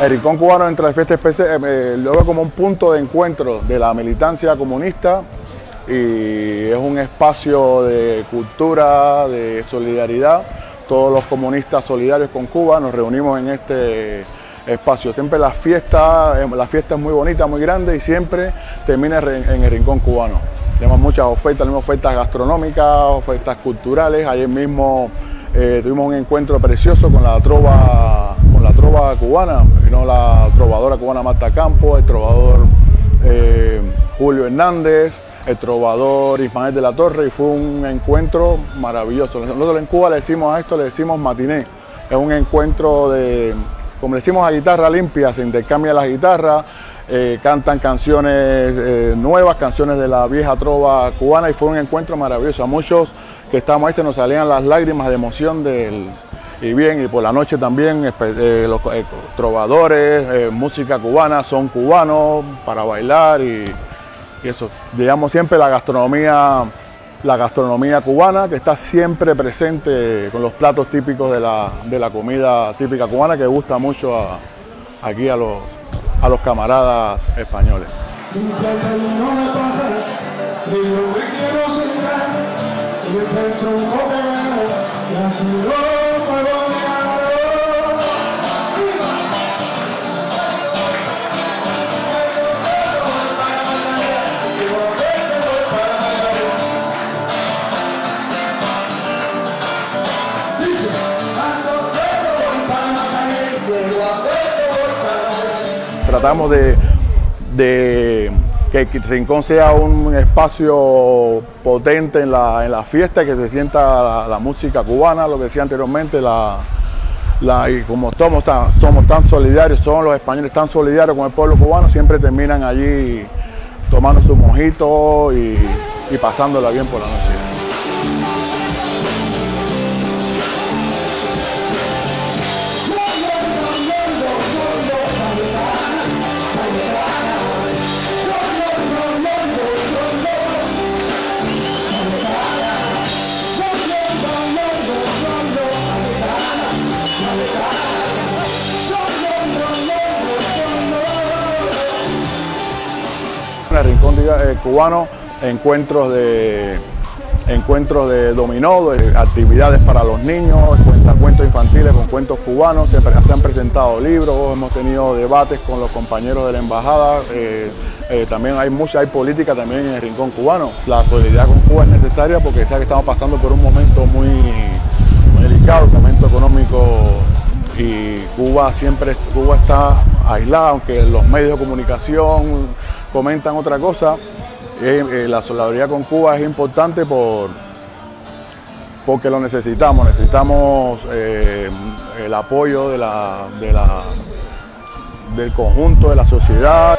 El Rincón Cubano entre la fiesta especial eh, lo veo como un punto de encuentro de la militancia comunista y es un espacio de cultura, de solidaridad. Todos los comunistas solidarios con Cuba nos reunimos en este espacio. Siempre la fiesta, la fiesta es muy bonita, muy grande y siempre termina en el Rincón Cubano. Tenemos muchas ofertas, tenemos ofertas gastronómicas, ofertas culturales. Ayer mismo eh, tuvimos un encuentro precioso con la trova, la trova cubana, vino la trovadora cubana Marta Campo, el trovador eh, Julio Hernández, el trovador Ismael de la Torre y fue un encuentro maravilloso. Nosotros en Cuba le decimos a esto, le decimos matiné. Es un encuentro de, como le decimos a guitarra limpia, se intercambia las guitarras, eh, cantan canciones eh, nuevas, canciones de la vieja trova cubana y fue un encuentro maravilloso. A muchos que estábamos ahí se nos salían las lágrimas de emoción del, y bien, y por la noche también eh, los trovadores, música cubana, son cubanos para bailar y, eso. Digamos siempre la gastronomía, la gastronomía cubana que está siempre presente con los platos típicos de la, de la comida típica cubana que gusta mucho aquí a los, a los camaradas españoles. Tratamos de, que el Rincón sea un espacio potente en la, fiesta, que se sienta la, música cubana, lo que decía anteriormente, la, y como somos tan, somos tan solidarios, son los españoles tan solidarios con el pueblo cubano, siempre terminan allí tomando su mojito y pasándola bien por la noche. Rincón eh, Cubano, encuentros de, encuentros de dominó, actividades para los niños, cuentos infantiles con cuentos cubanos, se, han presentado libros, hemos tenido debates con los compañeros de la embajada, eh, eh, también hay mucha, hay política también en el Rincón Cubano. La solidaridad con Cuba es necesaria porque ya que estamos pasando por un momento muy, muy delicado, un momento económico y Cuba siempre Cuba está aislada, aunque los medios de comunicación comentan otra cosa. Eh, la solidaridad con Cuba es importante por, porque lo necesitamos, necesitamos eh, el apoyo de la, de la, del conjunto de la sociedad.